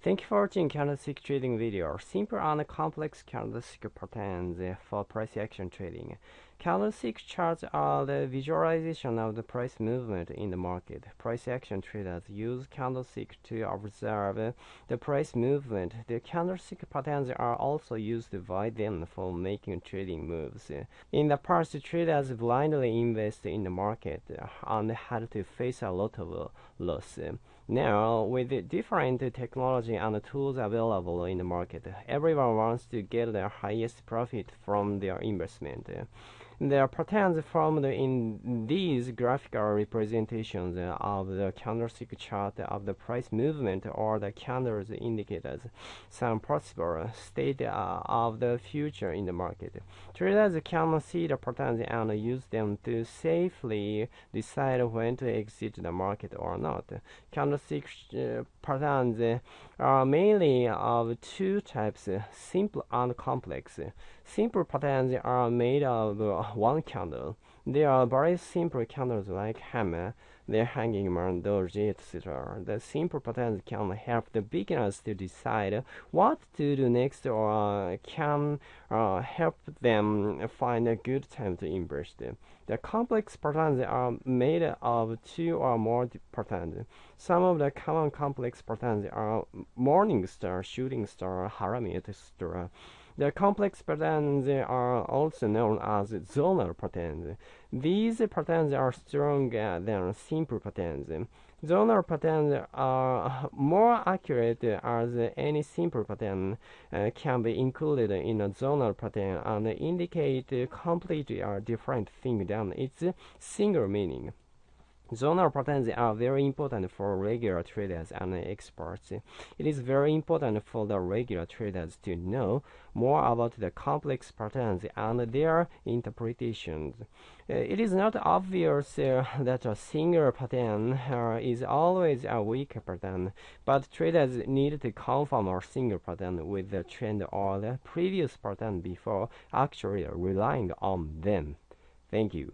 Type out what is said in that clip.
Thank you for watching candlestick trading video. Simple and complex candlestick patterns for price action trading. Candlestick charts are the visualization of the price movement in the market. Price action traders use candlestick to observe the price movement. The candlestick patterns are also used by them for making trading moves. In the past, traders blindly invest in the market and had to face a lot of loss. Now, with different technology and the tools available in the market, everyone wants to get the highest profit from their investment. The patterns formed in these graphical representations of the candlestick chart of the price movement or the candles indicators some possible state of the future in the market. Traders can see the patterns and use them to safely decide when to exit the market or not. Candlestick uh, patterns are mainly of two types, simple and complex. Simple patterns are made of one candle. They are very simple candles like hammer, the hanging man, doji, etc. The simple patterns can help the beginners to decide what to do next or can uh, help them find a good time to invest. The complex patterns are made of two or more patterns. Some of the common complex patterns are morning star, shooting star, harami, etc. The complex patterns are also known as zonal patterns. These patterns are stronger than simple patterns. Zonal patterns are more accurate as any simple pattern uh, can be included in a zonal pattern and indicate completely a different thing than its single meaning. Zonal patterns are very important for regular traders and experts. It is very important for the regular traders to know more about the complex patterns and their interpretations. Uh, it is not obvious uh, that a single pattern uh, is always a weak pattern, but traders need to confirm a single pattern with the trend or the previous pattern before actually relying on them. Thank you.